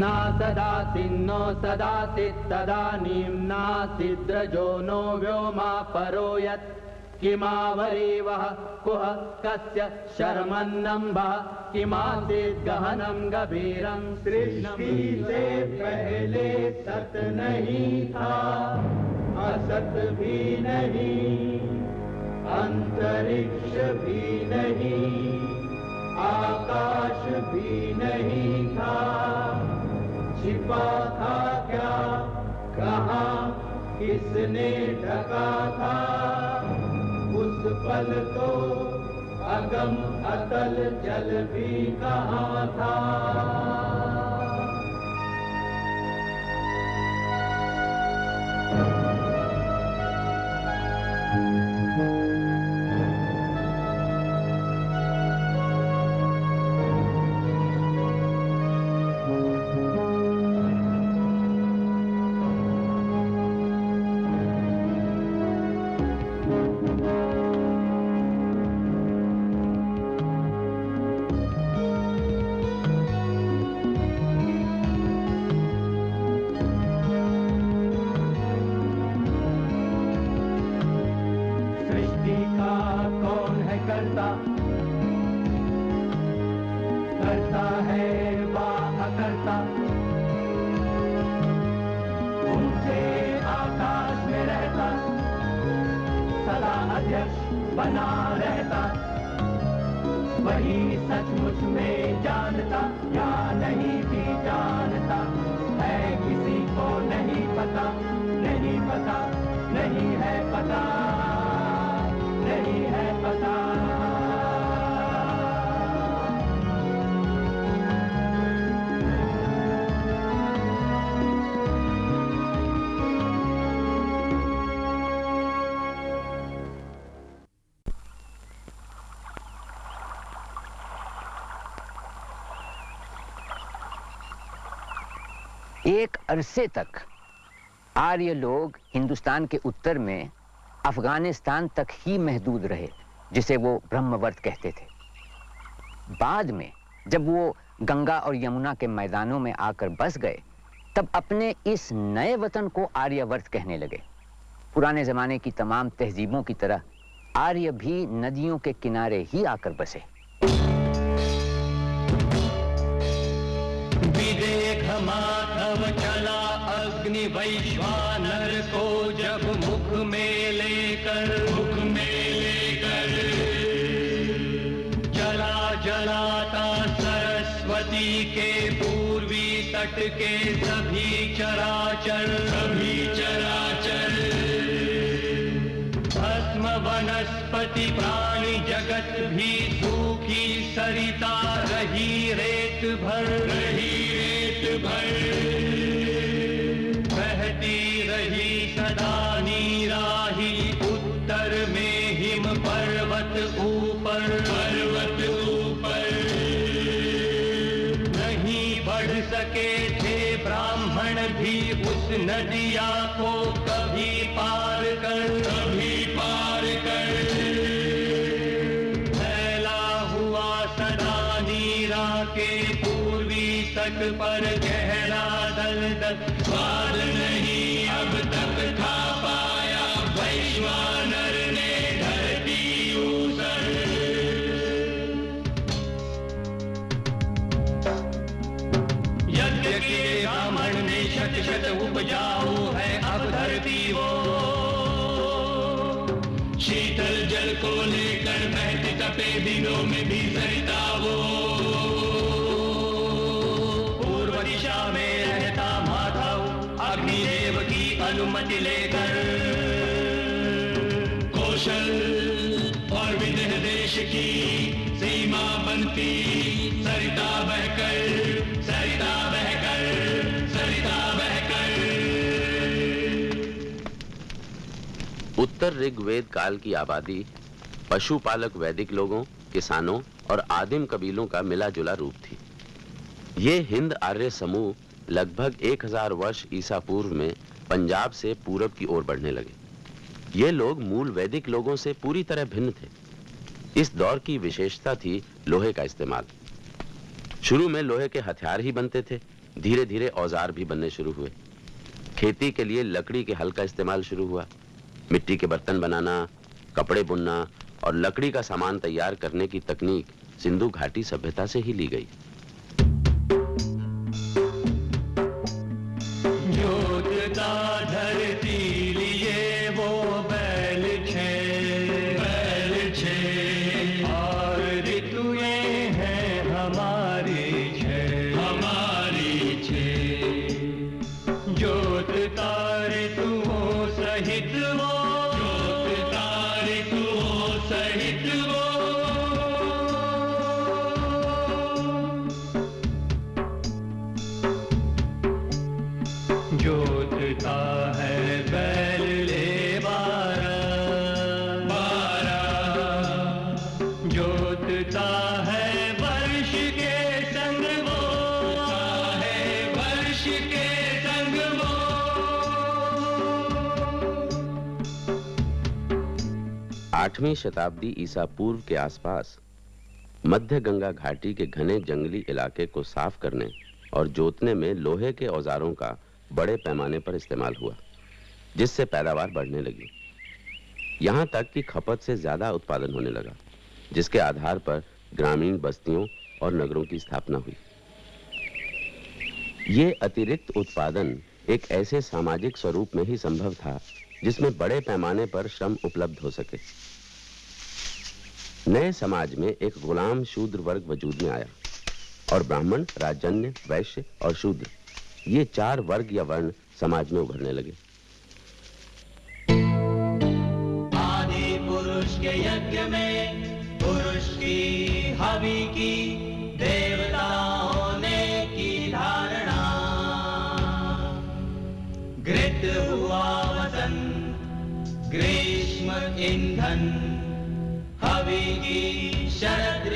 ना सदासिन्नो सदासित् तदानीं नासिद्रजो नो व्योमा परो यत् किमावरीवः कुह कस्य शर्मन्नम्बः किमासीत् गहनं गभीरं सृष्टि से पहले सत नहीं था, असत भी नहीं, अंतरिक्ष भी नहीं, आकाश भी नहीं था। छिपा था क्या? कहा, किसने ढका था? उस पल तो अगम अतल जल भी कहा था? अध्यक्ष बना रहता। वही सचमुच में जानता, या नहीं भी जानता। है किसी को नहीं पता नहीं पता, नहीं है पता। अरसे तक आर्य लोग हिंदुस्तान के उत्तर में अफ़गानिस्तान तक ही महदूद रहे, जिसे वो ब्रह्मवर्त कहते थे। बाद में, जब वो गंगा और यमुना के मैदानों में आकर बस गए, तब अपने इस नए वतन को आर्यवर्त कहने लगे। पुराने जमाने की तमाम तहजीबों की तरह आर्य भी नदियों के किनारे ही आकर बसे। माधव चला अग्नि वैश्वानर को जब मुख में लेकर, मुख में लेकर जला जलाता सरस्वती के पूर्वी तट के सभी चराचर सभी चराचर। भस्म वनस्पति प्राणी जगत भी सूखी सरिता रही रेत भर, रही रेत भर। तपे दिनों में भी सरिता वो पूर्व दिशा में रहता माधव अग्निदेव की अनुमति लेकर कौशल और विदेह देश की सीमा बनती सरिता बहकर सरिता बहकर सरिता बहकर उत्तर ऋग्वेद काल की आबादी पशुपालक वैदिक लोगों, किसानों और आदिम कबीलों का मिला जुला रूप थी। ये हिंद आर्य समूह लगभग 1000 वर्ष ईसा पूर्व में पंजाब से पूरब की ओर बढ़ने लगे। ये लोग मूल वैदिक लोगों से पूरी तरह भिन्न थे। इस दौर की विशेषता थी लोहे का इस्तेमाल। शुरू में लोहे के हथियार ही बनते थे धीरे धीरे औज़ार भी बनने शुरू हुए। खेती के लिए लकड़ी के हल का इस्तेमाल शुरू हुआ। मिट्टी के बर्तन बनाना, कपड़े बुनना और लकड़ी का सामान तैयार करने की तकनीक सिंधु घाटी सभ्यता से ही ली गई। जोतता है बैल ले जोतता है वर्ष के संग वो। है वर्ष के संग वो। आठवीं शताब्दी ईसा पूर्व के आसपास, मध्य गंगा घाटी के घने जंगली इलाके को साफ़ करने और जोतने में लोहे के औजारों का बड़े पैमाने पर इस्तेमाल हुआ, जिससे पैदावार बढ़ने लगी। यहाँ तक कि खपत से ज़्यादा उत्पादन होने लगा, जिसके आधार पर ग्रामीण बस्तियों और नगरों की स्थापना हुई। ये अतिरिक्त उत्पादन एक ऐसे सामाजिक स्वरूप में ही संभव था, जिसमें बड़े पैमाने पर श्रम उपलब्ध हो सके। नए समाज में एक गुलाम शूद्र वर्ग वजूद में आया, और ब्राह्मण राजन्य वैश्य और शूद्र। ये चार वर्ग या वर्ण समाज में उभरने लगे। आदि पुरुष के यज्ञ में पुरुष की हवि की देवताओं ने की धारणा। घृत हुआ वसन ग्रीष्म ईंधन, हवि की शरद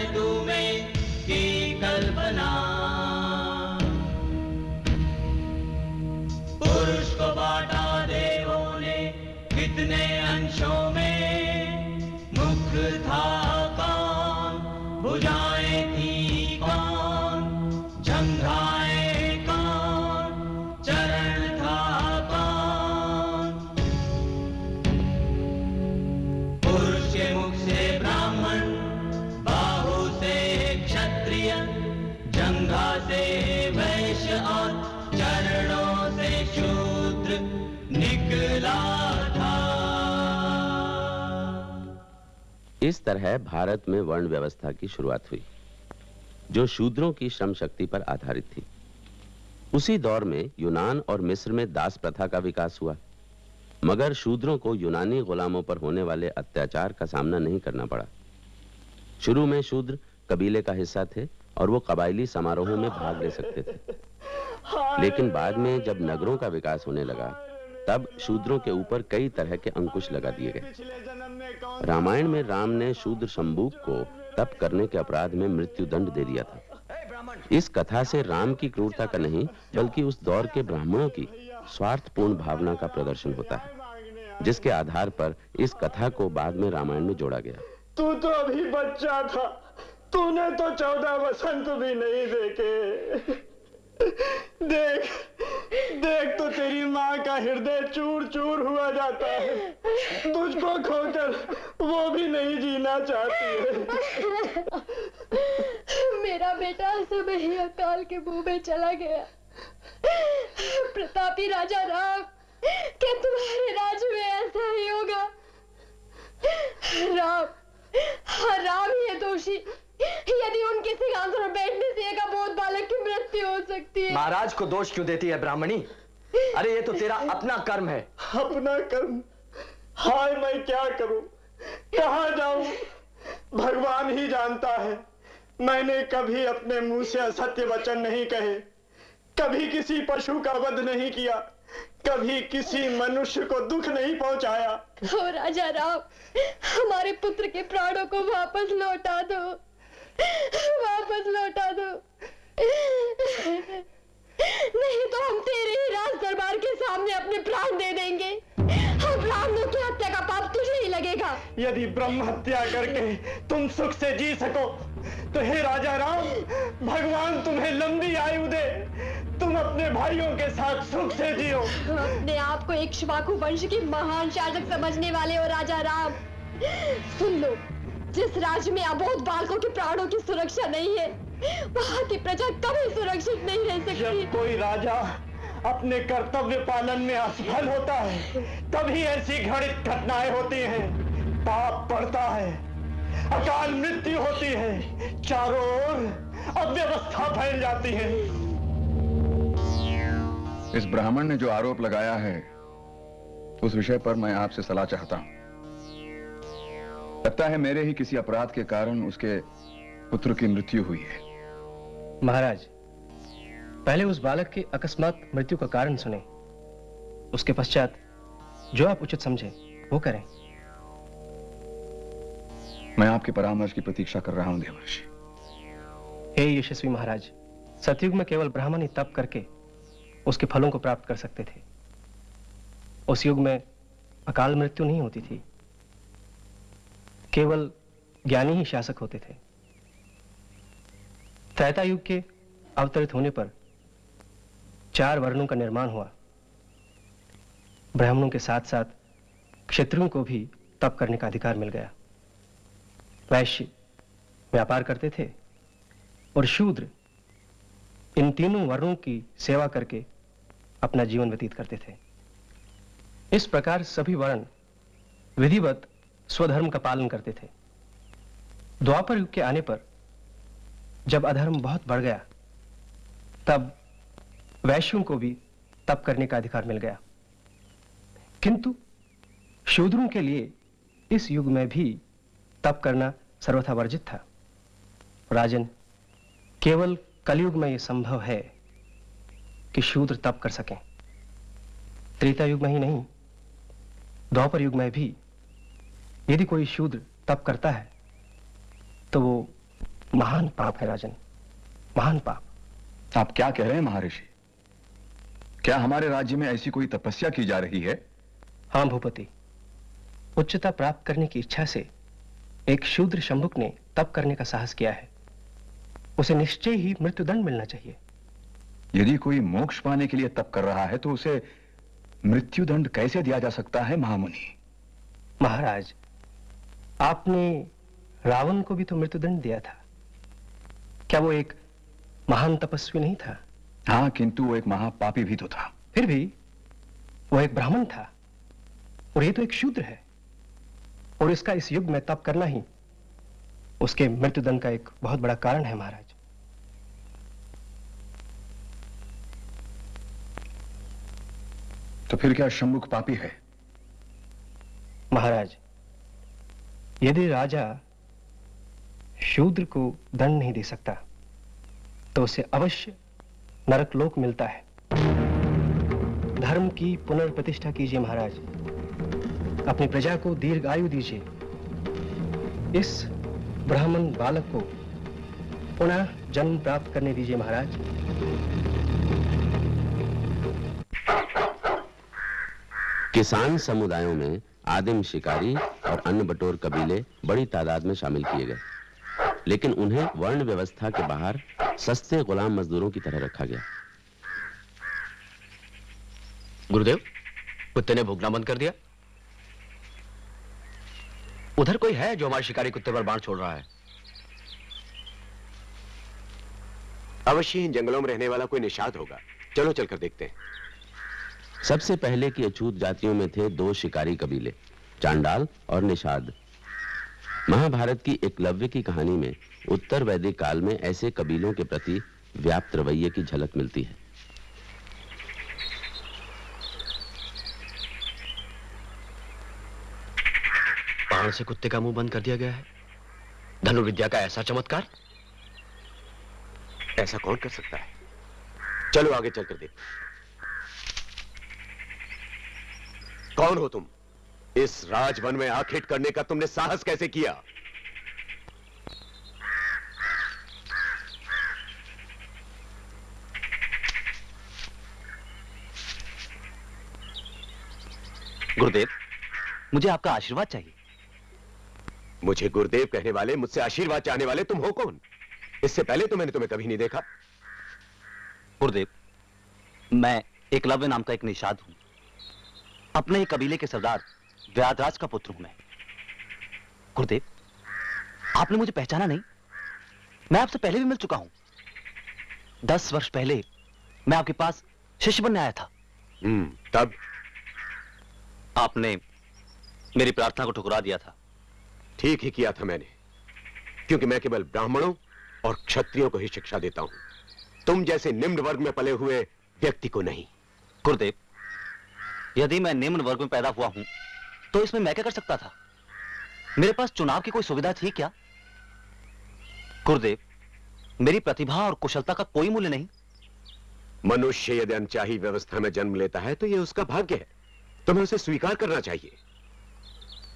इस तरह भारत में वर्ण व्यवस्था की शुरुआत हुई, जो शूद्रों की श्रम शक्ति पर आधारित थी। उसी दौर में यूनान और मिस्र में दास प्रथा का विकास हुआ, मगर शूद्रों को यूनानी गुलामों पर होने वाले अत्याचार का सामना नहीं करना पड़ा। शुरू में शूद्र कबीले का हिस्सा थे और वो कबायली समारोहों में भाग ले सकते थे। लेकिन बाद में जब नगरों का विकास होने लगा, तब शूद्रों के ऊपर कई तरह के अंकुश लगा दिए गए। रामायण में राम ने शूद्र शंबूक को तप करने के अपराध में मृत्यु दंड दे दिया था। इस कथा से राम की क्रूरता का नहीं, बल्कि उस दौर के ब्राह्मणों की स्वार्थपूर्ण भावना का प्रदर्शन होता है, जिसके आधार पर इस कथा को बाद में रामायण में जोड़ा गया। तू तो अभी बच्चा था, तूने तो चौदह वसंत भी नहीं देखे। देख देख तो तेरी माँ का हृदय चूर चूर हुआ जाता है। तुझको खोकर वो भी नहीं जीना चाहती है। मेरा बेटा सब ही अकाल के मुँह में चला गया। प्रतापी राजा राम, क्या तुम्हारे राज्य में ऐसा ही होगा? राम हाँ राम ही है दोषी। यदि उनके सिंहासन पर बैठने से एक अबोध बालक की मृत्यु हो सकती है। महाराज को दोष क्यों देती है ब्राह्मणी? अरे ये तो तेरा अपना कर्म है। अपना कर्म? हाय मैं क्या करूँ? कहा जाऊँ? भगवान ही जानता है। मैंने कभी अपने मुँह से असत्य वचन नहीं कहे। कभी किसी पशु का वध नहीं किया। कभी किसी मनुष्य को दुख नहीं पहुँचाया। ओ राजा राम हमारे पुत्र के प्राणों को वापस लौटा दो। वापस लौटा दो। नहीं तो हम तेरे ही राज दरबार के सामने अपने प्राण दे देंगे। हम ब्राह्मणों की हत्या का पाप तुझे ही लगेगा। यदि ब्रह्म हत्या करके तुम सुख से जी सको तो हे राजा राम भगवान तुम्हें लंबी आयु दे। तुम अपने भाइयों के साथ सुख से जियो। अपने आप को एक शिवाकु वंश की महान शासक समझने वाले हो राजा राम। सुन लो जिस राज्य में अबोध बालकों के प्राणों की सुरक्षा नहीं है वहाँ की प्रजा कभी सुरक्षित नहीं रह सकती। जब कोई राजा अपने कर्तव्य पालन में असफल होता है तभी ऐसी घड़ित घटनाएँ होती हैं। पाप पड़ता है अकाल मृत्यु होती है चारों ओर अव्यवस्था फैल जाती है। इस ब्राह्मण ने जो आरोप लगाया है उस विषय पर मैं आपसे सलाह चाहता हूँ। लगता है मेरे ही किसी अपराध के कारण उसके पुत्र की मृत्यु हुई है। महाराज पहले उस बालक की अकस्मात मृत्यु का कारण सुने। उसके पश्चात जो आप उचित समझे वो करें। मैं आपके परामर्श की प्रतीक्षा कर रहा हूँ देवर्षि। हे यशस्वी महाराज सतयुग में केवल ब्राह्मण ही तप करके उसके फलों को प्राप्त कर सकते थे। उस युग में अकाल मृत्यु नहीं होती थी। केवल ज्ञानी ही शासक होते थे। त्रैता युग के अवतरित होने पर चार वर्णों का निर्माण हुआ। ब्राह्मणों के साथ साथ क्षत्रियों को भी तप करने का अधिकार मिल गया। वैश्य व्यापार करते थे और शूद्र इन तीनों वर्णों की सेवा करके अपना जीवन व्यतीत करते थे। इस प्रकार सभी वर्ण विधिवत स्वधर्म का पालन करते थे। द्वापर युग के आने पर, जब अधर्म बहुत बढ़ गया, तब वैश्यों को भी तप करने का अधिकार मिल गया। किंतु शूद्रों के लिए इस युग में भी तप करना सर्वथा वर्जित था। राजन, केवल कलयुग में यह संभव है कि शूद्र तप कर सकें। त्रेता युग में ही नहीं, द्वापर युग में भी यदि कोई शूद्र तप करता है तो वो महान पाप है राजन। महान पाप। आप क्या कह रहे हैं महर्षि? क्या हमारे राज्य में ऐसी कोई तपस्या की जा रही है? हाँ भूपति। उच्चता प्राप्त करने की इच्छा से एक शूद्र शंभुक ने तप करने का साहस किया है। उसे निश्चय ही मृत्युदंड मिलना चाहिए। यदि कोई मोक्ष पाने के लिए तप कर रहा है तो उसे मृत्युदंड कैसे दिया जा सकता है महामुनि? महाराज आपने रावण को भी तो मृत्युदंड दिया था। क्या वो एक महान तपस्वी नहीं था? हाँ किंतु वो एक महापापी भी तो था। फिर भी वो एक ब्राह्मण था और ये तो एक शूद्र है और इसका इस युग में तप करना ही उसके मृत्युदंड का एक बहुत बड़ा कारण है महाराज। तो फिर क्या शंभुक पापी है? महाराज यदि राजा शूद्र को दंड नहीं दे सकता तो उसे अवश्य नरक लोक मिलता है। धर्म की पुनर्प्रतिष्ठा कीजिए महाराज। अपनी प्रजा को दीर्घ आयु दीजिए। इस ब्राह्मण बालक को पुनः जन्म प्राप्त करने दीजिए महाराज। किसान समुदायों में आदिम शिकारी और अन्य बटोर कबीले बड़ी तादाद में शामिल किए गए। लेकिन उन्हें वर्ण व्यवस्था के बाहर सस्ते गुलाम मजदूरों की तरह रखा गया। गुरुदेव, कुत्ते ने भूखना बंद कर दिया। उधर कोई है जो हमारे शिकारी कुत्ते पर बाण छोड़ रहा है? अवश्य इन जंगलों में रहने वाला कोई निषाद होगा। चलो चलकर देखते हैं। सबसे पहले की अछूत जातियों में थे दो शिकारी कबीले, चांडाल और निषाद। महाभारत की एकलव्य की कहानी में उत्तर वैदिक काल में ऐसे कबीलों के प्रति व्याप्त रवैये की झलक मिलती है। बाण से कुत्ते का मुँह बंद कर दिया गया है। धनुर्विद्या का ऐसा चमत्कार? ऐसा कौन कर सकता है? चलो आगे चलकर देख कौन हो तुम? इस राजवन में आखिट करने का तुमने साहस कैसे किया? गुरुदेव, मुझे आपका आशीर्वाद चाहिए। मुझे गुरुदेव कहने वाले, मुझसे आशीर्वाद चाहने वाले तुम हो कौन? इससे पहले तो मैंने तुम्हें कभी नहीं देखा। गुरुदेव, मैं एकलव्य नाम का एक निषाद हूँ। अपने ही कबीले के सरदार व्यादराज का पुत्र हूँ मैं। गुरुदेव आपने मुझे पहचाना नहीं? मैं आपसे पहले भी मिल चुका हूँ। दस वर्ष पहले मैं आपके पास शिष्य बनने आया था। हम्म तब? आपने मेरी प्रार्थना को ठुकरा दिया था। ठीक ही किया था मैंने क्योंकि मैं केवल ब्राह्मणों और क्षत्रियों को ही शिक्षा देता हूँ। तुम जैसे निम्न वर्ग में पले हुए व्यक्ति को नहीं। गुरुदेव यदि मैं निम्न वर्ग में पैदा हुआ हूँ तो इसमें मैं क्या कर सकता था? मेरे पास चुनाव की कोई सुविधा थी क्या? गुरुदेव मेरी प्रतिभा और कुशलता का कोई मूल्य नहीं। मनुष्य यदि अनचाही व्यवस्था में जन्म लेता है तो यह उसका भाग्य है। तुम्हें उसे स्वीकार करना चाहिए।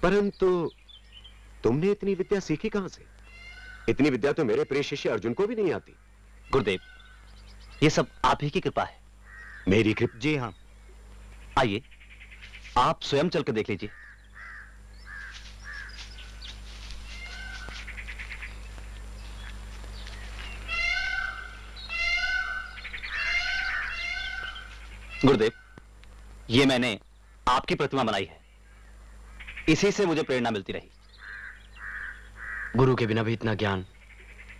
परंतु तुमने इतनी विद्या सीखी कहाँ से? इतनी विद्या तो मेरे प्रिय शिष्य अर्जुन को भी नहीं आती। गुरुदेव ये सब आप ही की कृपा है। मेरी कृपा जी हाँ। आइए। आप स्वयं चलकर देख लीजिए। गुरुदेव ये मैंने आपकी प्रतिमा बनाई है। इसी से मुझे प्रेरणा मिलती रही। गुरु के बिना भी इतना ज्ञान।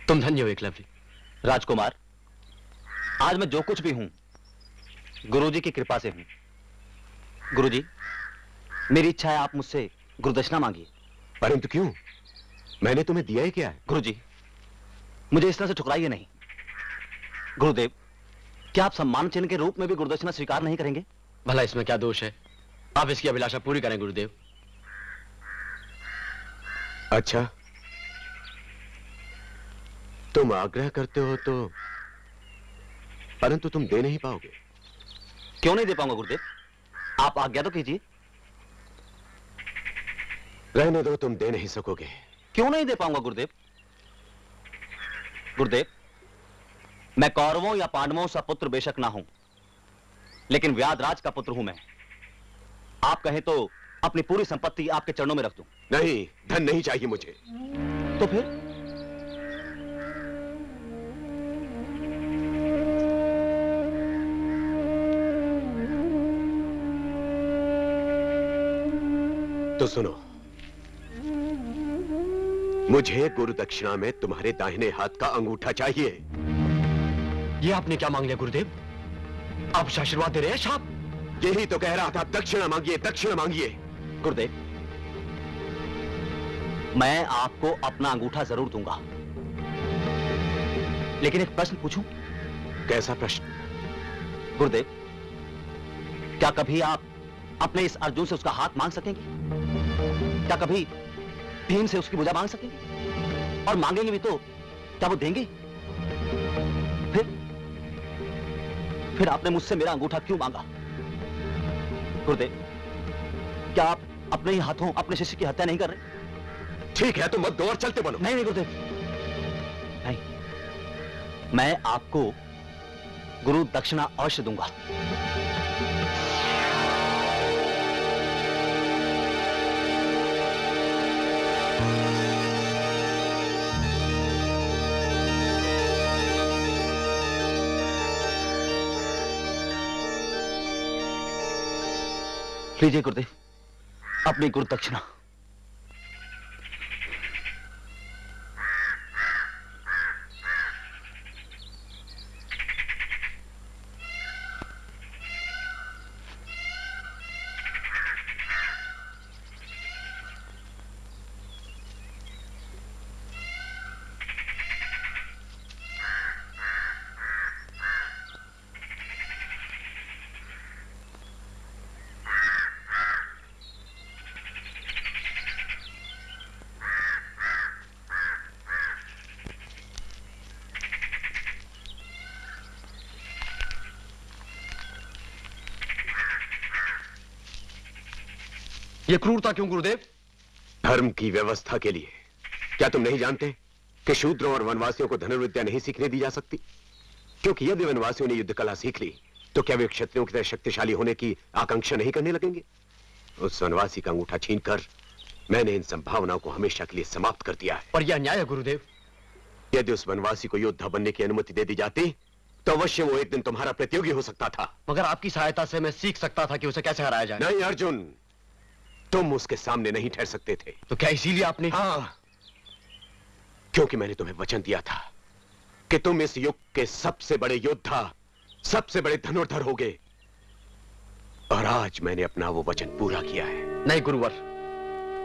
तुम धन्य हो एकलव्य राजकुमार आज मैं जो कुछ भी हूँ गुरुजी की कृपा से हूँ। गुरुजी मेरी इच्छा है आप मुझसे गुरुदक्षिणा मांगिए। परंतु क्यों? मैंने तुम्हें दिया ही क्या है? गुरुजी मुझे इस तरह से ठुकराइए नहीं। गुरुदेव क्या आप सम्मान चिन्ह के रूप में भी गुरुदक्षिणा स्वीकार नहीं करेंगे? भला इसमें क्या दोष है? आप इसकी अभिलाषा पूरी करें गुरुदेव। अच्छा। तुम आग्रह करते हो तो परंतु तुम दे नहीं पाओगे। क्यों नहीं दे पाऊँगा गुरुदेव? आप आज्ञा तो कीजिए। रहने दो तुम दे नहीं सकोगे। क्यों नहीं दे पाऊँगा गुरुदेव? गुरुदेव मैं कौरवों या पांडवों सा पुत्र बेशक ना हूँ लेकिन व्यादराज का पुत्र हूँ मैं। आप कहें तो अपनी पूरी संपत्ति आपके चरणों में रख दूँ। नहीं धन नहीं चाहिए मुझे। तो फिर? तो सुनो। मुझे गुरु दक्षिणा में तुम्हारे दाहिने हाथ का अंगूठा चाहिए। ये आपने क्या मांग लिया, गुरुदेव? आप आशीर्वाद दे रहे हैं साहब यही तो कह रहा था, दक्षिणा मांगिए दक्षिणा मांगिए। गुरुदेव, मैं आपको अपना अंगूठा ज़रूर दूँगा। लेकिन एक प्रश्न पूछूँ? कैसा प्रश्न? गुरुदेव, क्या कभी आप अपने इस अर्जुन से उसका हाथ मांग सकेंगे? क्या कभी भीम से उसकी भुजा मांग सकेंगे? और मांगेंगे भी तो क्या वो देंगे? फिर? फिर आपने मुझसे मेरा अंगूठा क्यों मांगा? गुरुदेव क्या आप अपने ही हाथों अपने शिष्य की हत्या नहीं कर रहे? ठीक है तो मत दो और चलते बनो। नहीं नहीं गुरुदेव। नहीं मैं आपको गुरु दक्षिणा अवश्य दूँगा। लीजिए गुरुदेव अपनी गुरु दक्षिणा ये क्रूरता क्यों गुरुदेव? धर्म की व्यवस्था के लिए। क्या तुम नहीं जानते कि शूद्रों और वनवासियों को धनुर्विद्या नहीं सीखने दी जा सकती? क्योंकि यदि वनवासियों ने युद्ध कला सीख ली तो क्या वे क्षत्रियों की तरह शक्तिशाली होने की आकांक्षा नहीं करने लगेंगे? उस वनवासी का अंगूठा छीनकर मैंने इन संभावनाओं को हमेशा के लिए समाप्त कर दिया है। और यह अन्याय है गुरुदेव। यदि उस वनवासी को योद्धा बनने की अनुमति दे दी जाती तो अवश्य वो एक दिन तुम्हारा प्रतियोगी हो सकता था। मगर आपकी सहायता से मैं सीख सकता था कि उसे कैसे हराया जाए। नहीं अर्जुन! तुम उसके सामने नहीं ठहर सकते थे। तो क्या इसीलिए आपने हाँ। क्योंकि मैंने तुम्हें वचन दिया था कि तुम इस युग के सबसे बड़े योद्धा सबसे बड़े धनुर्धर होगे। और आज मैंने अपना वो वचन पूरा किया है। नहीं गुरुवर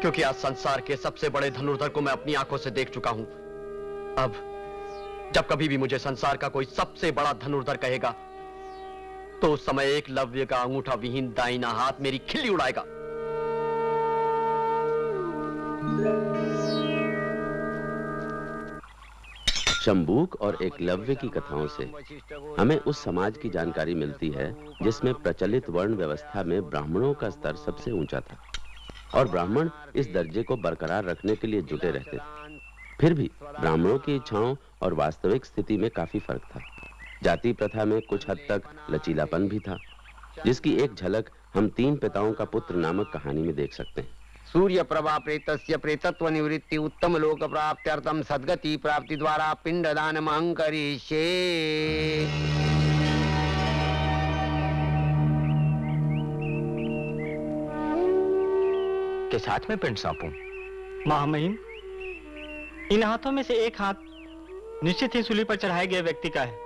क्योंकि आज संसार के सबसे बड़े धनुर्धर को मैं अपनी आँखों से देख चुका हूँ। अब जब कभी भी मुझे संसार का कोई सबसे बड़ा धनुर्धर कहेगा तो उस समय एक लव्य का अंगूठा विहीन दाइना हाथ मेरी खिल्ली उड़ाएगा। शंबूक और एकलव्य की कथाओं से हमें उस समाज की जानकारी मिलती है जिसमें प्रचलित वर्ण व्यवस्था में ब्राह्मणों का स्तर सबसे ऊँचा था और ब्राह्मण इस दर्जे को बरकरार रखने के लिए जुटे रहते थे। फिर भी ब्राह्मणों की इच्छाओं और वास्तविक स्थिति में काफ़ी फ़र्क था। जाति प्रथा में कुछ हद तक लचीलापन भी था, जिसकी एक झलक हम तीन पिताओं का पुत्र नामक कहानी में देख सकते हैं। सूर्य प्रभा प्रेतस्य प्रेतत्व निवृत्ति उत्तम लोक प्राप्त्यर्थम सदगति प्राप्ति द्वारा पिंडदान महंकरिष्ये के साथ में पिंड सौंपूं? महामहिम इन हाथों में से एक हाथ निश्चित ही सूली पर चढ़ाए गए व्यक्ति का है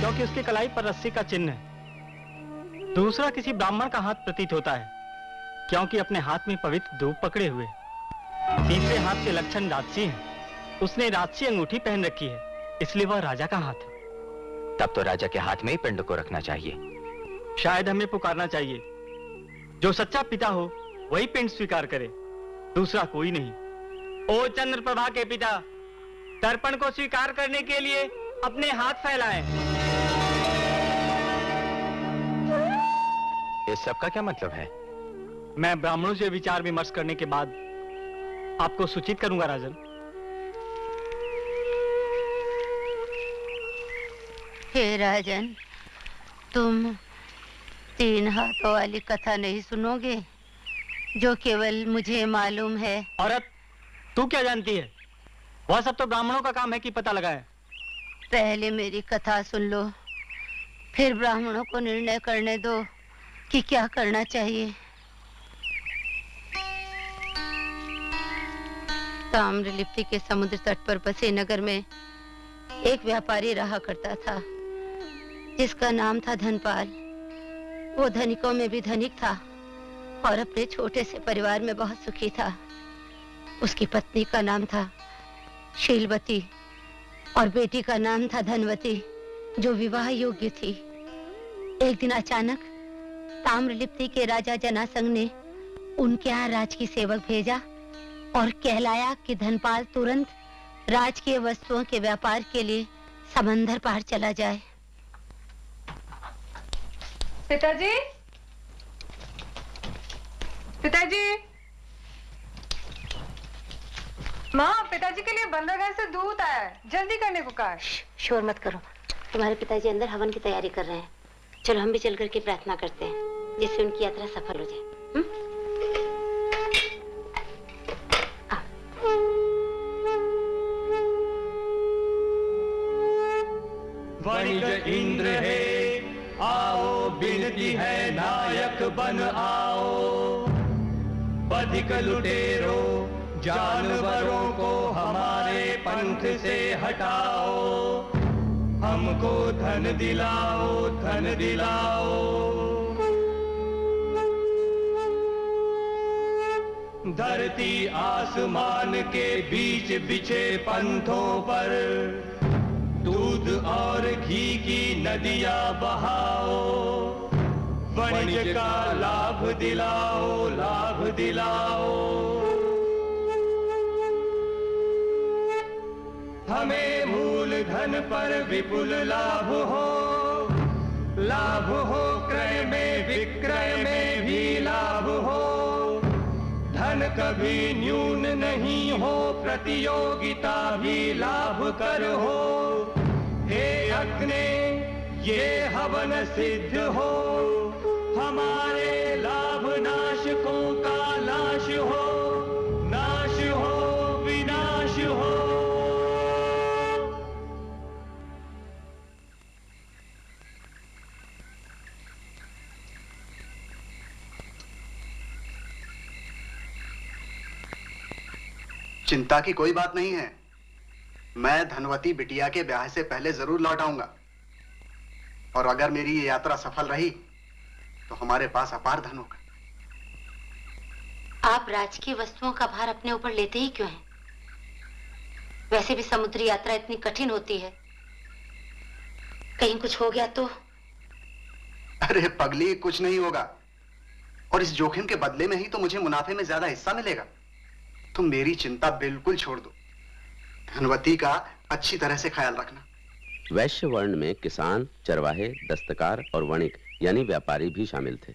क्योंकि उसकी कलाई पर रस्सी का चिन्ह है। दूसरा किसी ब्राह्मण का हाथ प्रतीत होता है। क्योंकि अपने हाथ में पवित्र धूप पकड़े हुए। तीसरे हाथ के लक्षण राजसी हैं। उसने राजसी अंगूठी पहन रखी है इसलिए वह राजा का हाथ है। तब तो राजा के हाथ में ही पिंड को रखना चाहिए। शायद हमें पुकारना चाहिए। जो सच्चा पिता हो वही पिंड स्वीकार करे। दूसरा कोई नहीं। ओ चंद्र प्रभा के पिता तर्पण को स्वीकार करने के लिए अपने हाथ फैलाएँ। इस सब का क्या मतलब है? मैं ब्राह्मणों से विचार विमर्श करने के बाद आपको सूचित करूँगा राजन। हे राजन तुम तीन हाथों वाली कथा नहीं सुनोगे जो केवल मुझे मालूम है। औरत तू क्या जानती है? वह सब तो ब्राह्मणों का काम है कि पता लगाए। पहले मेरी कथा सुन लो फिर ब्राह्मणों को निर्णय करने दो कि क्या करना चाहिए। ताम्रलिप्ति के समुद्र तट पर बसे नगर में एक व्यापारी रहा करता था, जिसका नाम था धनपाल। वो धनिकों में भी धनिक था और अपने छोटे से परिवार में बहुत सुखी था। उसकी पत्नी का नाम था शीलवती और बेटी का नाम था धनवती, जो विवाह योग्य थी। एक दिन अचानक ताम्रलिप्ति के राजा जनासंग ने उनके यहाँ राज की सेवक भेजा और कहलाया कि धनपाल तुरंत राजकीय वस्तुओं के व्यापार के लिए समंदर पार चला जाए। पिताजी? पिताजी? माँ पिताजी के लिए बंदरगाह से दूध आया है। जल्दी करने को कहा शोर मत करो। तुम्हारे पिताजी अंदर हवन की तैयारी कर रहे हैं। चलो हम भी चल करके प्रार्थना करते हैं जिससे उनकी यात्रा सफल हो जाए। हुँ? इंद्र है आओ, बिनती है नायक बन आओ। बधिक लुटेरो, जानवरों को हमारे पंथ से हटाओ। हमको धन दिलाओ धन दिलाओ। धरती आसमान के बीच बिछे पंथों पर और घी की नदियाँ बहाओ। वणिज का लाभ दिलाओ लाभ दिलाओ। हमें मूल धन पर विपुल लाभ हो। लाभ हो क्रय में, विक्रय में भी लाभ हो। धन कभी न्यून नहीं हो, प्रतियोगिता भी लाभ कर हो। रखने, ये हवन सिद्ध हो। हमारे लाभ नाशकों का नाश हो। नाश हो, विनाश हो। चिंता की कोई बात नहीं है। मैं धनवती बिटिया के ब्याह से पहले ज़रूर लौट आऊँगा। और अगर मेरी ये यात्रा सफल रही तो हमारे पास अपार धन होगा। आप राजकीय वस्तुओं का भार अपने ऊपर लेते ही क्यों हैं? वैसे भी समुद्री यात्रा इतनी कठिन होती है। कहीं कुछ हो गया तो? अरे पगली कुछ नहीं होगा। और इस जोखिम के बदले में ही तो मुझे मुनाफे में ज़्यादा हिस्सा मिलेगा। तुम मेरी चिंता बिल्कुल छोड़ दो। धनवती का अच्छी तरह से ख्याल रखना। वैश्य वर्ण में किसान, चरवाहे, दस्तकार और वणिक, यानी व्यापारी भी शामिल थे।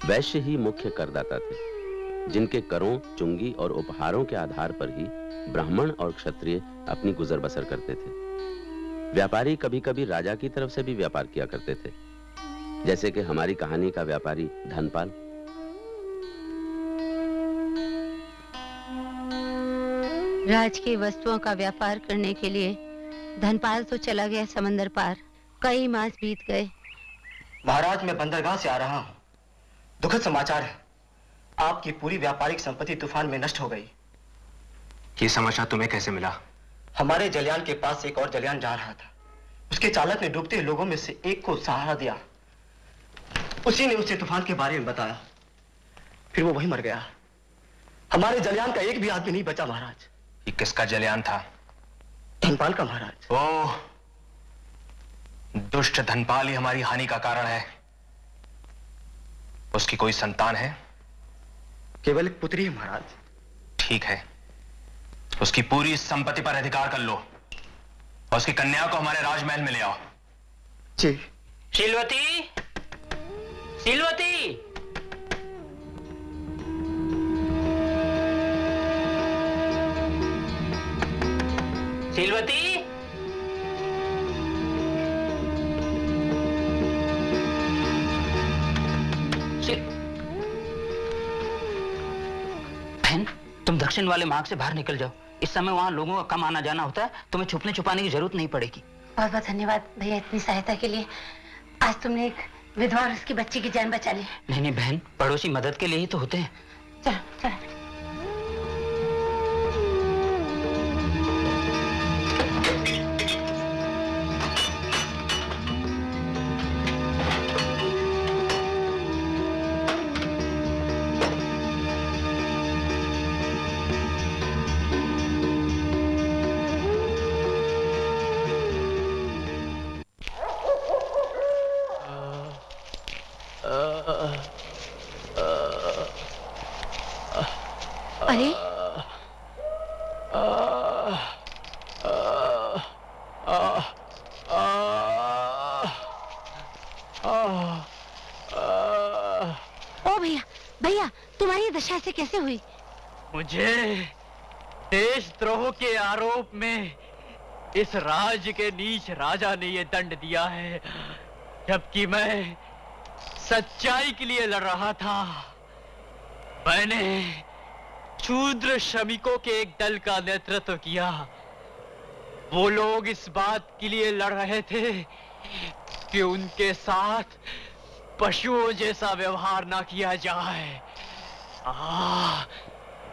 वैश्य ही मुख्य करदाता थे, जिनके करों, चुंगी और उपहारों के आधार पर ही ब्राह्मण और क्षत्रिय अपनी गुजर बसर करते थे। व्यापारी कभी कभी राजा की तरफ़ से भी व्यापार किया करते थे, जैसे कि हमारी कहानी का व्यापारी धनपाल। राज की वस्तुओं का व्यापार करने के लिए धनपाल तो चला गया समंदर पार। कई मास बीत गए। महाराज मैं बंदरगाह से आ रहा हूँ। दुखद समाचार है। आपकी पूरी व्यापारिक संपत्ति तूफ़ान में नष्ट हो गई। ये समाचार तुम्हें कैसे मिला? हमारे जलियान के पास एक और जलयान जा रहा था। उसके चालक ने डूबते लोगों में से एक को सहारा दिया। उसी ने उसे तूफ़ान के बारे में बताया। फिर वो वही मर गया। हमारे जलियान का एक भी आदमी नहीं बचा महाराज। ये किसका जलयान था? धनपाल का महाराज। ओ दुष्ट धनपाल ही हमारी हानि का कारण है। उसकी कोई संतान है? केवल एक पुत्री है महाराज। ठीक है। उसकी पूरी संपत्ति पर अधिकार कर लो। और उसकी कन्या को हमारे राजमहल में ले आओ। जी। शिलवती? शिलवती? शिलवती बहन तुम दक्षिण वाले मार्ग से बाहर निकल जाओ। इस समय वहाँ लोगों का कम आना जाना होता है तुम्हें छुपने छुपाने की ज़रूरत नहीं पड़ेगी। बहुत बहुत धन्यवाद भैया इतनी सहायता के लिए। आज तुमने एक विधवा और उसकी बच्ची की जान बचा ली। नहीं नहीं बहन पड़ोसी मदद के लिए ही तो होते हैं। चलो चलो। मुझे देशद्रोह के आरोप में इस राज्य के नीच राजा ने यह दंड दिया है जबकि मैं सच्चाई के लिए लड़ रहा था। मैंने शूद्र श्रमिकों के एक दल का नेतृत्व किया। वो लोग इस बात के लिए लड़ रहे थे कि उनके साथ पशुओं जैसा व्यवहार ना किया जाए। आ,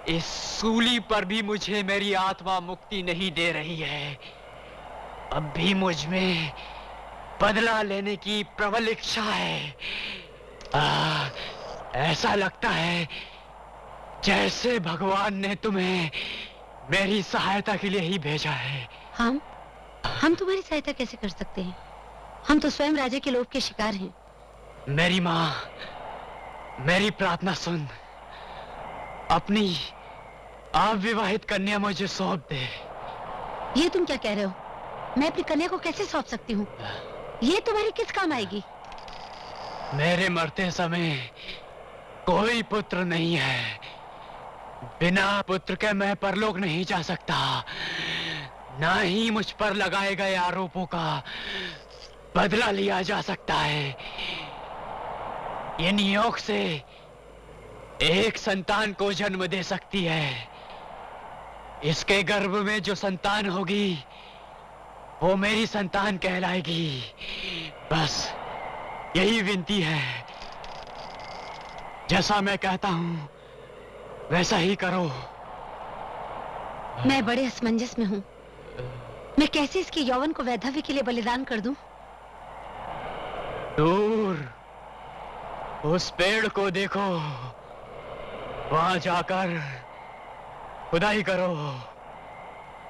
इस सूली पर भी मुझे मेरी आत्मा मुक्ति नहीं दे रही है। अब भी मुझमें बदला लेने की प्रबल इच्छा है। आ, ऐसा लगता है जैसे भगवान ने तुम्हें मेरी सहायता के लिए ही भेजा है। हम? हम तुम्हारी सहायता कैसे कर सकते हैं? हम तो स्वयं राजा के लोभ के शिकार हैं। मेरी माँ मेरी प्रार्थना सुन। अपनी अविवाहित कन्या मुझे सौंप दे। ये तुम क्या कह रहे हो? मैं अपनी कन्या को कैसे सौंप सकती हूँ? ये तुम्हारी किस काम आएगी? मेरे मरते समय कोई पुत्र नहीं है। बिना पुत्र के मैं परलोक नहीं जा सकता। ना ही मुझ पर लगाए गए आरोपों का बदला लिया जा सकता है। ये नियोग से एक संतान को जन्म दे सकती है। इसके गर्भ में जो संतान होगी वो मेरी संतान कहलाएगी। बस यही विनती है। जैसा मैं कहता हूँ वैसा ही करो। मैं बड़े असमंजस में हूँ। मैं कैसे इसके यौवन को वैधव्य के लिए बलिदान कर दूँ? दूर उस पेड़ को देखो। वहाँ जाकर खुदाई करो।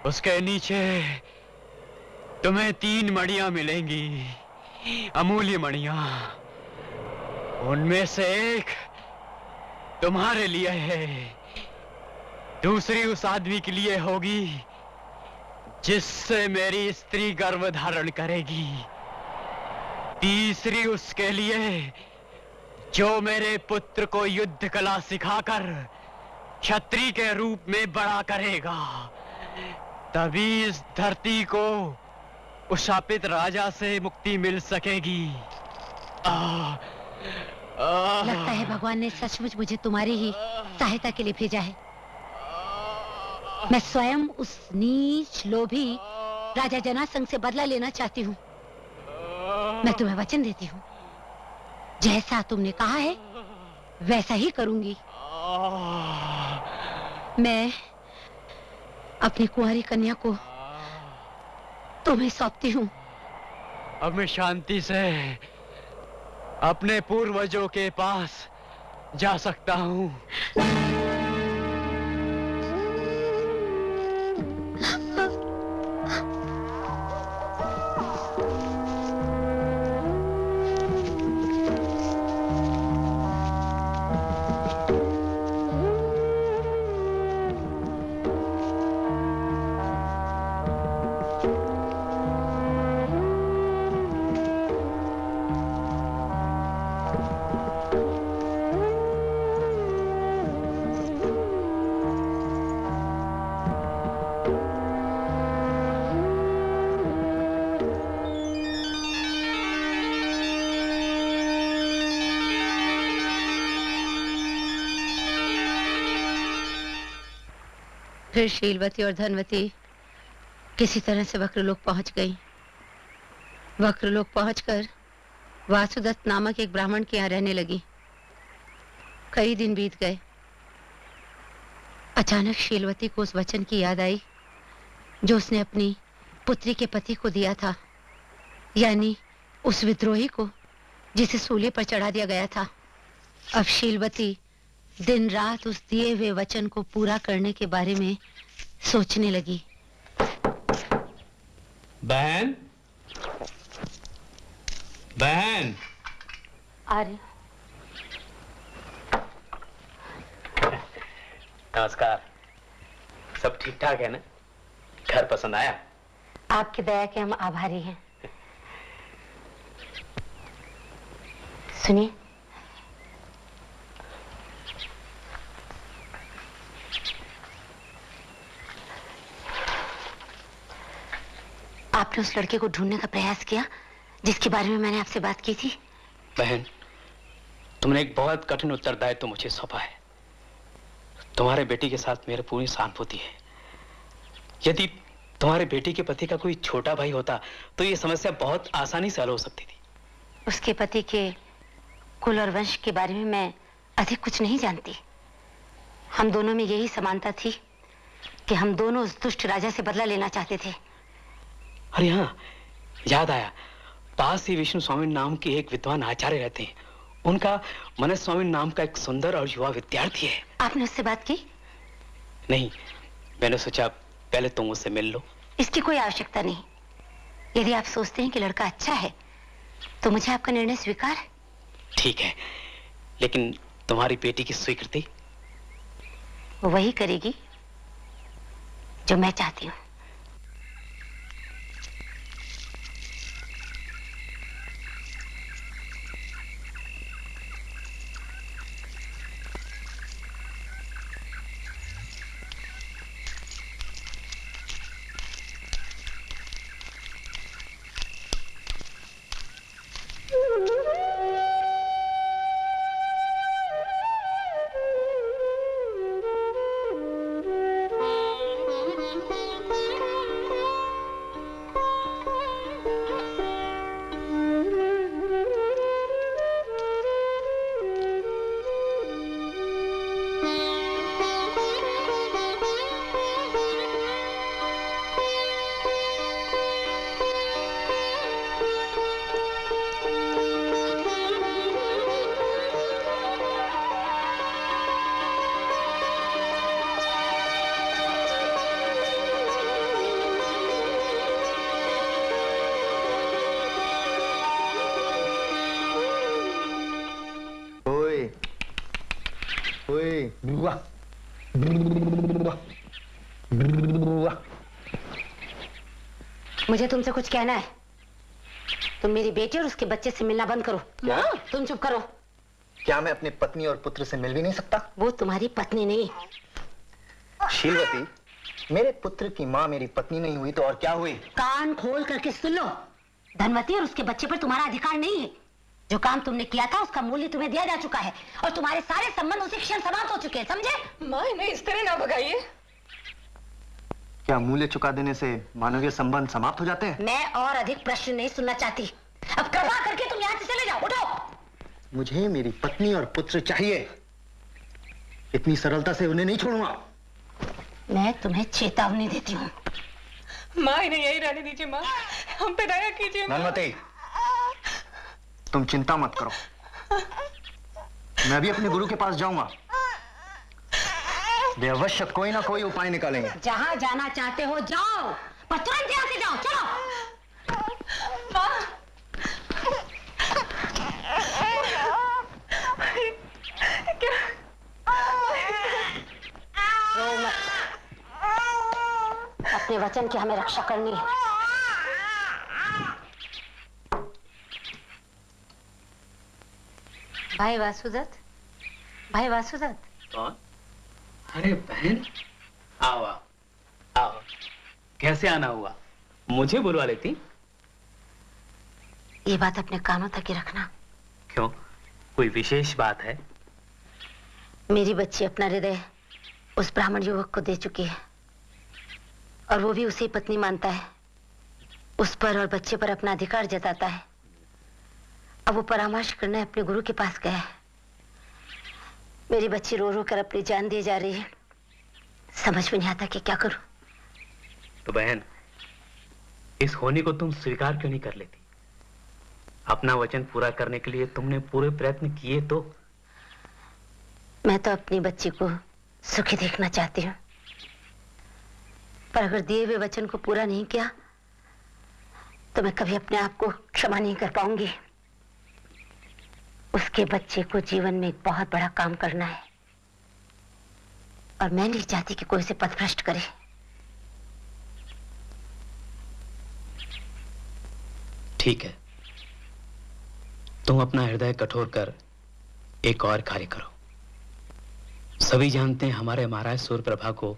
उसके नीचे तुम्हें तीन मणियाँ मिलेंगी, अमूल्य मणिया। उनमें से एक तुम्हारे लिए है, दूसरी उस आदमी के लिए होगी, जिससे मेरी स्त्री गर्भ धारण करेगी। तीसरी उसके लिए जो मेरे पुत्र को युद्ध कला सिखाकर क्षत्रिय के रूप में बड़ा करेगा तभी इस धरती को उस शापित राजा से मुक्ति मिल सकेगी। आ, आ, लगता है भगवान ने सचमुच मुझे तुम्हारी ही सहायता के लिए भेजा है। मैं स्वयं उस नीच लोभी राजा जनासंघ से बदला लेना चाहती हूँ। मैं तुम्हें वचन देती हूँ। जैसा तुमने कहा है, वैसा ही करूँगी। मैं अपनी कुंवारी कन्या को तुम्हें सौंपती हूँ। अब मैं शांति से अपने पूर्वजों के पास जा सकता हूँ। फिर शीलवती और धनवती, किसी तरह से वक्रलोक पहुँच गई। वक्रलोक पहुंचकर वासुदत्त नामक एक ब्राह्मण के यहाँ रहने लगी। कई दिन बीत गए। अचानक शीलवती को उस वचन की याद आई, जो उसने अपनी पुत्री के पति को दिया था, यानी उस विद्रोही को, जिसे सूले पर चढ़ा दिया गया था। अब शीलवती दिन रात उस दिए हुए वचन को पूरा करने के बारे में सोचने लगी। बहन? बहन? अरे नमस्कार। सब ठीक ठाक है ना? घर पसंद आया? आपकी दया के हम आभारी हैं। सुनिए। आपने उस लड़के को ढूँढने का प्रयास किया जिसके बारे में मैंने आपसे बात की थी? बहन तुमने एक बहुत कठिन उत्तरदायित्व तो मुझे सौंपा है। तुम्हारे बेटी के साथ मेरी पूरी सहानुभूति है। यदि तुम्हारे बेटी के पति का कोई छोटा भाई होता तो ये समस्या बहुत आसानी से हल हो सकती थी। उसके पति के कुल और वंश के बारे में मैं अधिक कुछ नहीं जानती। हम दोनों में यही समानता थी कि हम दोनों उस दुष्ट राजा से बदला लेना चाहते थे। अरे हाँ याद आया। पास ही विष्णु स्वामी नाम के एक विद्वान आचार्य रहते हैं। उनका मनस स्वामी नाम का एक सुंदर और युवा विद्यार्थी है। आपने उससे बात की? नहीं मैंने सोचा पहले तुम उससे मिल लो। इसकी कोई आवश्यकता नहीं। यदि आप सोचते हैं कि लड़का अच्छा है तो मुझे आपका निर्णय स्वीकार? है ठीक है लेकिन तुम्हारी बेटी की स्वीकृति? वही करेगी जो मैं चाहती हूँ। मुझे तुमसे कुछ कहना है। तुम मेरी बेटी और उसके बच्चे से मिलना बंद करो। क्या? तुम चुप करो। क्या मैं अपनी पत्नी और पुत्र से मिल भी नहीं सकता? वो तुम्हारी पत्नी नहीं। शीलवती मेरे पुत्र की माँ मेरी पत्नी नहीं हुई तो और क्या हुई? कान खोल करके सुन लो। धनवती और उसके बच्चे पर तुम्हारा अधिकार नहीं है। जो काम तुमने किया था उसका मूल्य तुम्हें दिया जा चुका है और तुम्हारे सारे संबंध उसी क्षण समाप्त हो चुके हैं समझे? माँ इन्हें इस तरह ना भगाइए। क्या मूल्य चुका देने से मानवीय संबंध समाप्त हो जाते हैं? मैं और अधिक प्रश्न नहीं सुनना चाहती। अब कृपा करके तुम यहाँ से चले जाओ उठो। मुझे मेरी पत्नी और पुत्र चाहिए। इतनी सरलता से उन्हें नहीं छोड़ूँगा। मैं तुम्हें चेतावनी देती हूँ। माँ इन्हें यही रहने दीजिए माँ। हम पे दया कीजिए माँ। धनवती तुम चिंता मत करो। मैं भी अपने गुरु के पास जाऊँगा। वे अवश्य कोई ना कोई उपाय निकालेंगे। जहाँ जाना चाहते हो जाओ। पर तुरंत यहाँ से जाओ चलो। अपने वचन की हमें रक्षा करनी है। भाई वासुदत्त भाई वासुदत्त कौन? अरे बहन। आओ आओ। आओ। कैसे आना हुआ? मुझे बुलवा लेती? ये बात अपने कानों तक ही रखना। क्यों? कोई विशेष बात है? मेरी बच्ची अपना हृदय उस ब्राह्मण युवक को दे चुकी है। और वो भी उसे पत्नी मानता है। उस पर और बच्चे पर अपना अधिकार जताता है। अब वो परामर्श करने अपने गुरु के पास गया है। मेरी बच्ची रो रो कर अपनी जान दिए जा रही है। समझ में नहीं आता कि क्या करूँ। तो बहन इस होने को तुम स्वीकार क्यों नहीं कर लेती? अपना वचन पूरा करने के लिए तुमने पूरे प्रयत्न किए तो? मैं तो अपनी बच्ची को सुखी देखना चाहती हूँ। पर अगर दिए हुए वचन को पूरा नहीं किया तो मैं कभी अपने आप को क्षमा नहीं कर पाऊँगी। उसके बच्चे को जीवन में एक बहुत बड़ा काम करना है। और मैं नहीं चाहती कि कोई उसे पथभ्रष्ट करे। ठीक है। तुम अपना हृदय कठोर कर, एक और कार्य करो। सभी जानते हैं हमारे महाराज सूर्यप्रभा को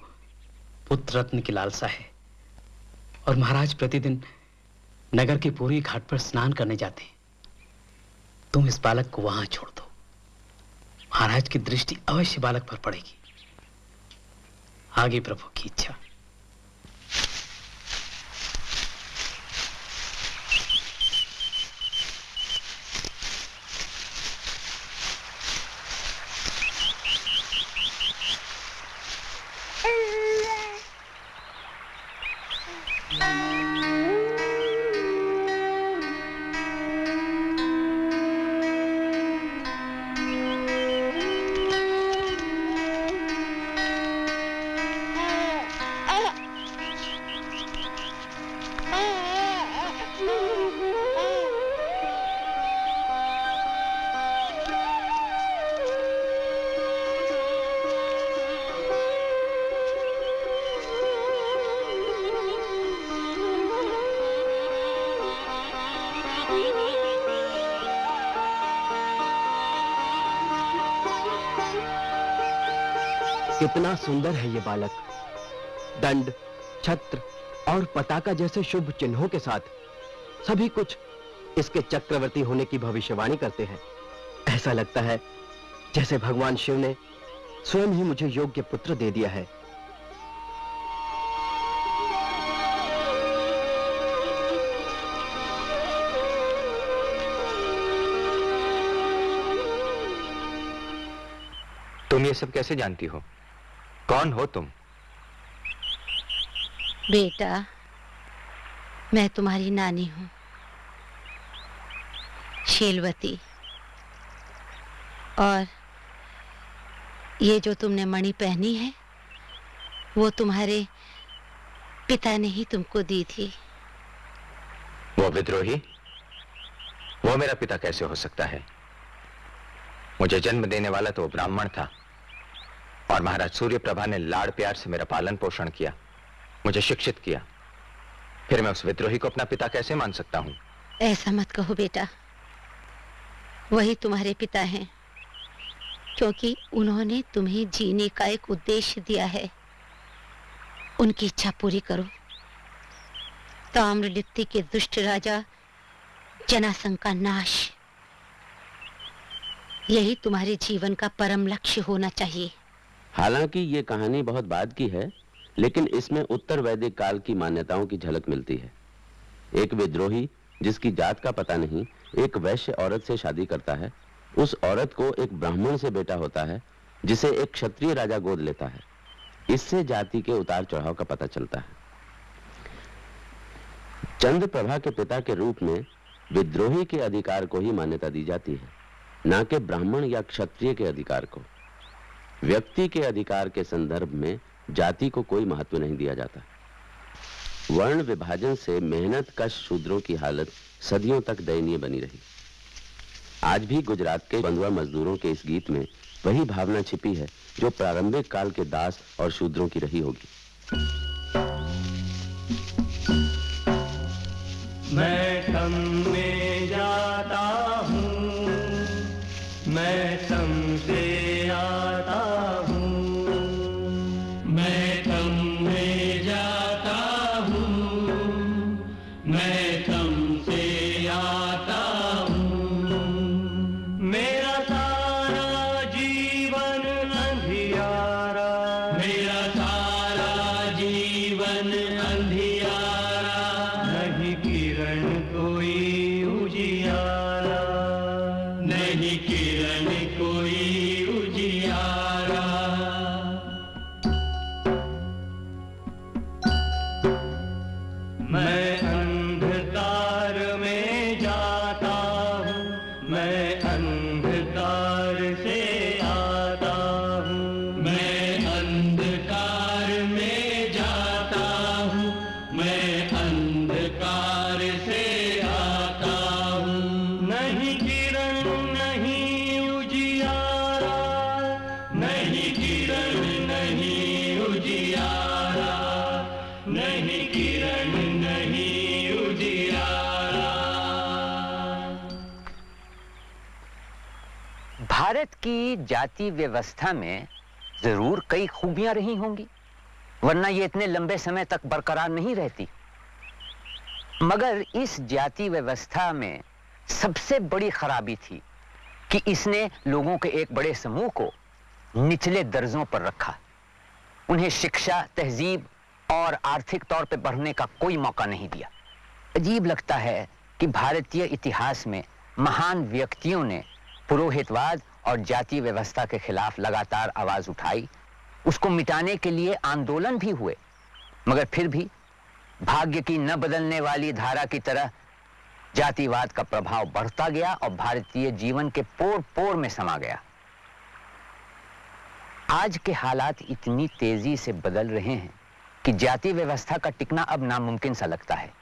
पुत्र रत्न की लालसा है। और महाराज प्रतिदिन नगर के पूरी घाट पर स्नान करने जाते हैं। तुम इस बालक को वहाँ छोड़ दो। महाराज की दृष्टि अवश्य बालक पर पड़ेगी। आगे प्रभु की इच्छा। कितना सुंदर है ये बालक। दंड, छत्र और पताका जैसे शुभ चिन्हों के साथ सभी कुछ इसके चक्रवर्ती होने की भविष्यवाणी करते हैं। ऐसा लगता है जैसे भगवान शिव ने स्वयं ही मुझे योग्य पुत्र दे दिया है। तुम ये सब कैसे जानती हो? कौन हो तुम? बेटा मैं तुम्हारी नानी हूँ शीलवती। और ये जो तुमने मणि पहनी है वो तुम्हारे पिता ने ही तुमको दी थी। वो विद्रोही? वो मेरा पिता कैसे हो सकता है? मुझे जन्म देने वाला तो ब्राह्मण था। और महाराज सूर्य प्रभा ने लाड़ प्यार से मेरा पालन पोषण किया, मुझे शिक्षित किया। फिर मैं उस विद्रोही को अपना पिता कैसे मान सकता हूँ? ऐसा मत कहो बेटा। वही तुम्हारे पिता हैं, क्योंकि उन्होंने तुम्हें जीने का एक उद्देश्य दिया है। उनकी इच्छा पूरी करो। ताम्रलिप्ति के दुष्ट राजा, जनासंघ का नाश। यही तुम्हारे जीवन का परम लक्ष्य होना चाहिए। हालाँकि ये कहानी बहुत बाद की है, लेकिन इसमें उत्तर वैदिक काल की मान्यताओं की झलक मिलती है। एक विद्रोही, जिसकी जात का पता नहीं, एक वैश्य औरत से शादी करता है। उस औरत को एक ब्राह्मण से बेटा होता है, जिसे एक क्षत्रिय राजा गोद लेता है। इससे जाति के उतार चढ़ाव का पता चलता है। चंद्र प्रभा के पिता के रूप में विद्रोही के अधिकार को ही मान्यता दी जाती है, ना कि ब्राह्मण या क्षत्रिय के अधिकार को। व्यक्ति के अधिकार के संदर्भ में जाति को कोई महत्व नहीं दिया जाता। वर्ण विभाजन से मेहनत कश शूद्रों की हालत सदियों तक दयनीय बनी रही। आज भी गुजरात के बंधुआ मजदूरों के इस गीत में वही भावना छिपी है, जो प्रारंभिक काल के दास और शूद्रों की रही होगी। मैं भारत की जाति व्यवस्था में ज़रूर कई खूबियाँ रही होंगी, वरना ये इतने लंबे समय तक बरकरार नहीं रहती। मगर इस जाति व्यवस्था में सबसे बड़ी खराबी थी कि इसने लोगों के एक बड़े समूह को निचले दर्जों पर रखा। उन्हें शिक्षा, तहजीब और आर्थिक तौर पर बढ़ने का कोई मौका नहीं दिया। अजीब लगता है कि भारतीय इतिहास में महान व्यक्तियों ने पुरोहितवाद और जाति व्यवस्था के खिलाफ लगातार आवाज़ उठाई। उसको मिटाने के लिए आंदोलन भी हुए। मगर फिर भी भाग्य की न बदलने वाली धारा की तरह जातिवाद का प्रभाव बढ़ता गया और भारतीय जीवन के पोर पोर में समा गया। आज के हालात इतनी तेज़ी से बदल रहे हैं कि जाति व्यवस्था का टिकना अब नामुमकिन सा लगता है।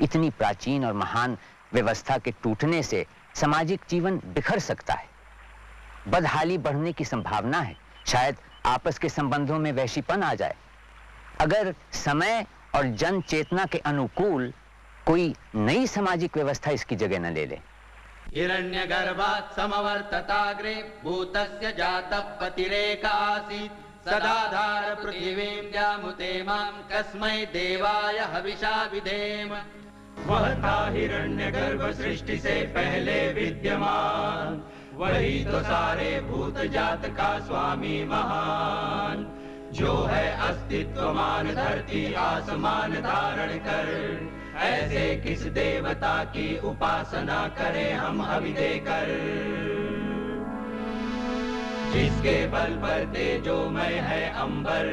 इतनी प्राचीन और महान व्यवस्था के टूटने से सामाजिक जीवन बिखर सकता है। बदहाली बढ़ने की संभावना है। शायद आपस के संबंधों में वैशीपन आ जाए। अगर समय और जन चेतना के अनुकूल कोई नई सामाजिक व्यवस्था इसकी जगह न ले ले। हिरण्यगर्भात् समवर्तताग्रे भूतस्य जातः पतिरेक आसीत् सदाधार पृथिवीं व्यामुते माँ कस्मै देवाय हविषा विधेम। वह था हिरण्य गर्भ सृष्टि से पहले विद्यमान। वही तो सारे भूत जात का स्वामी महान, जो है अस्तित्व मान, धरती आसमान धारण कर। ऐसे किस देवता की उपासना करें हम हवि देकर? जिसके बल पर तेजोमय है अंबर,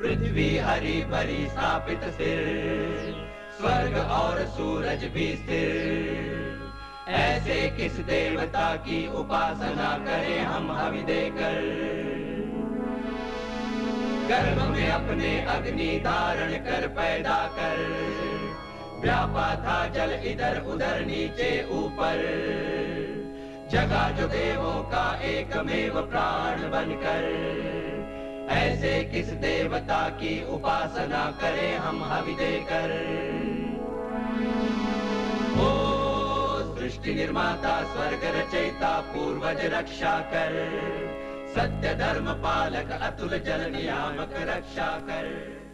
पृथ्वी हरी भरी स्थापित सिर, स्वर्ग और सूरज भी स्थिर। ऐसे किस देवता की उपासना करें हम हवि देकर गर्भ में अपने अग्नि धारण कर पैदा कर। व्यापा था जल इधर उधर नीचे ऊपर। जगा जो देवों का एकमेव प्राण बनकर। ऐसे किस देवता की उपासना करें हम हवि देकर ओ सृष्टि निर्माता, स्वर्ग रचयिता, पूर्वज रक्षा कर। सत्य धर्म पालक, अतुल जल नियामक, रक्षा कर।